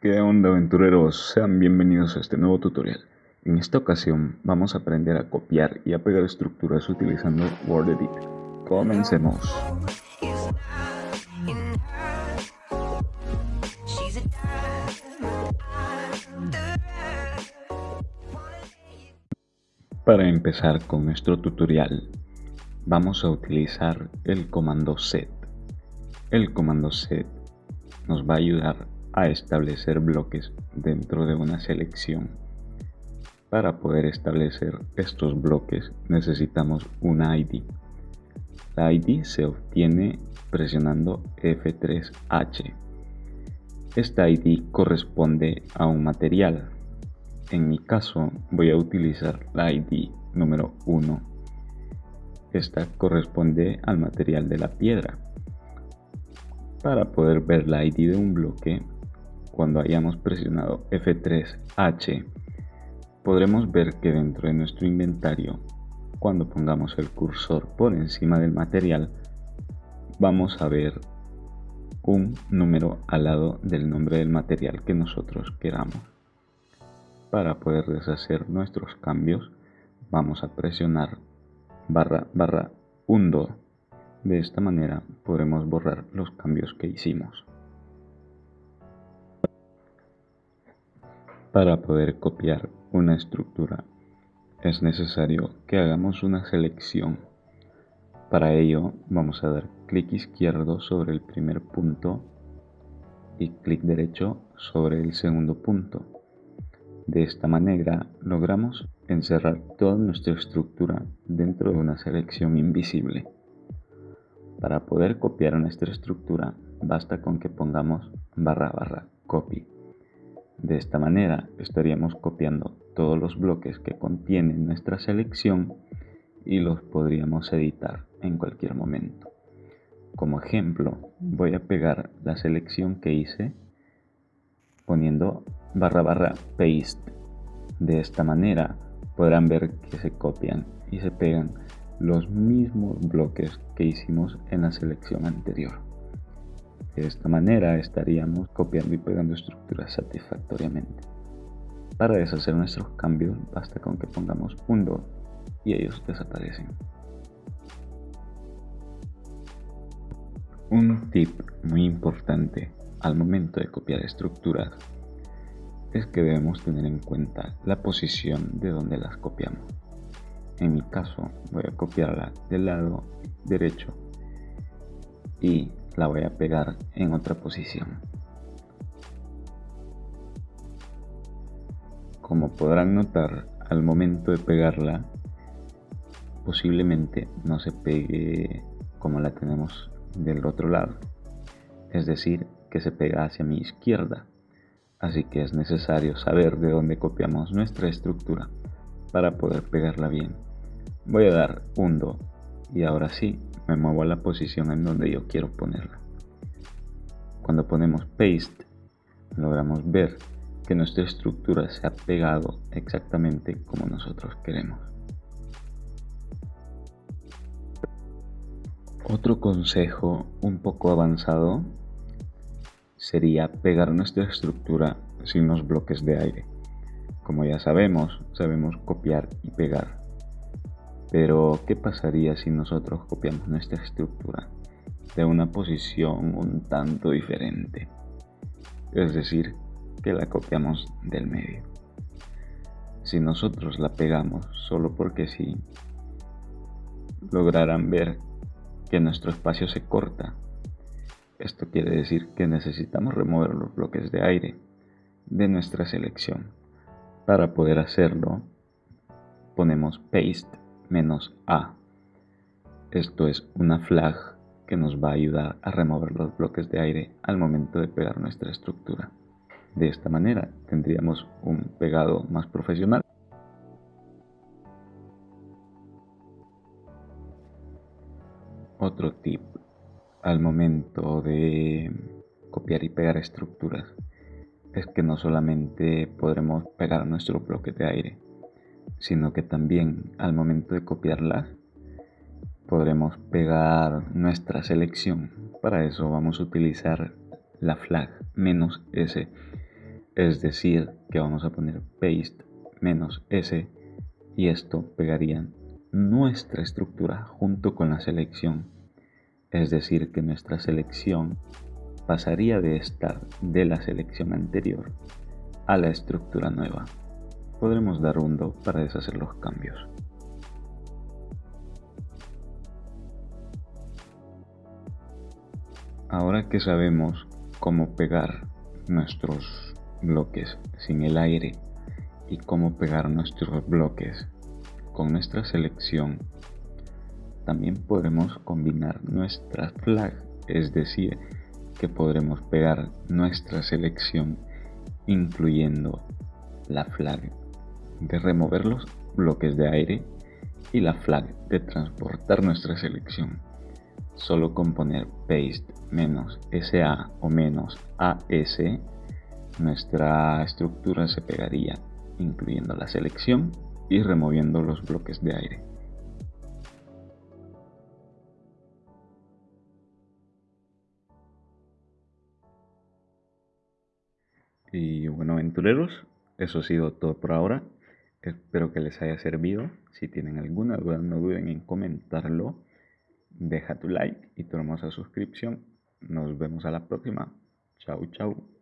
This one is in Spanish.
¿Qué onda aventureros? Sean bienvenidos a este nuevo tutorial. En esta ocasión vamos a aprender a copiar y a pegar estructuras utilizando WordEdit. Comencemos. Para empezar con nuestro tutorial, vamos a utilizar el comando set. El comando set nos va a ayudar a establecer bloques dentro de una selección. Para poder establecer estos bloques necesitamos una ID. La ID se obtiene presionando F3H. Esta ID corresponde a un material. En mi caso voy a utilizar la ID número 1. Esta corresponde al material de la piedra. Para poder ver la ID de un bloque cuando hayamos presionado F3H, podremos ver que dentro de nuestro inventario, cuando pongamos el cursor por encima del material, vamos a ver un número al lado del nombre del material que nosotros queramos. Para poder deshacer nuestros cambios, vamos a presionar barra barra undo. De esta manera podremos borrar los cambios que hicimos. Para poder copiar una estructura es necesario que hagamos una selección. Para ello vamos a dar clic izquierdo sobre el primer punto y clic derecho sobre el segundo punto. De esta manera logramos encerrar toda nuestra estructura dentro de una selección invisible. Para poder copiar nuestra estructura basta con que pongamos barra barra copy. De esta manera estaríamos copiando todos los bloques que contiene nuestra selección y los podríamos editar en cualquier momento. Como ejemplo, voy a pegar la selección que hice poniendo barra barra paste. De esta manera podrán ver que se copian y se pegan los mismos bloques que hicimos en la selección anterior. De esta manera estaríamos copiando y pegando estructuras satisfactoriamente. Para deshacer nuestros cambios basta con que pongamos un y ellos desaparecen. Un tip muy importante al momento de copiar estructuras es que debemos tener en cuenta la posición de donde las copiamos. En mi caso voy a copiarla del lado derecho y la voy a pegar en otra posición. Como podrán notar, al momento de pegarla, posiblemente no se pegue como la tenemos del otro lado. Es decir, que se pega hacia mi izquierda. Así que es necesario saber de dónde copiamos nuestra estructura para poder pegarla bien. Voy a dar un do y ahora sí me muevo a la posición en donde yo quiero ponerla. Cuando ponemos paste, logramos ver que nuestra estructura se ha pegado exactamente como nosotros queremos. Otro consejo un poco avanzado sería pegar nuestra estructura sin los bloques de aire. Como ya sabemos, sabemos copiar y pegar. Pero, ¿qué pasaría si nosotros copiamos nuestra estructura de una posición un tanto diferente? Es decir, que la copiamos del medio. Si nosotros la pegamos solo porque sí, lograrán ver que nuestro espacio se corta. Esto quiere decir que necesitamos remover los bloques de aire de nuestra selección. Para poder hacerlo, ponemos paste menos A. Esto es una flag que nos va a ayudar a remover los bloques de aire al momento de pegar nuestra estructura. De esta manera tendríamos un pegado más profesional. Otro tip al momento de copiar y pegar estructuras es que no solamente podremos pegar nuestro bloque de aire, sino que también al momento de copiarlas podremos pegar nuestra selección. Para eso vamos a utilizar la flag "-s". es decir que vamos a poner paste menos s y esto pegaría nuestra estructura junto con la selección es decir que nuestra selección pasaría de estar de la selección anterior a la estructura nueva podremos dar un do para deshacer los cambios. Ahora que sabemos cómo pegar nuestros bloques sin el aire y cómo pegar nuestros bloques con nuestra selección también podremos combinar nuestra flag es decir que podremos pegar nuestra selección incluyendo la flag de remover los bloques de aire y la flag de transportar nuestra selección solo con poner paste menos SA o menos AS, nuestra estructura se pegaría incluyendo la selección y removiendo los bloques de aire. Y bueno aventureros, eso ha sido todo por ahora. Espero que les haya servido. Si tienen alguna duda no duden en comentarlo. Deja tu like y tu hermosa suscripción. Nos vemos a la próxima. Chau, chau.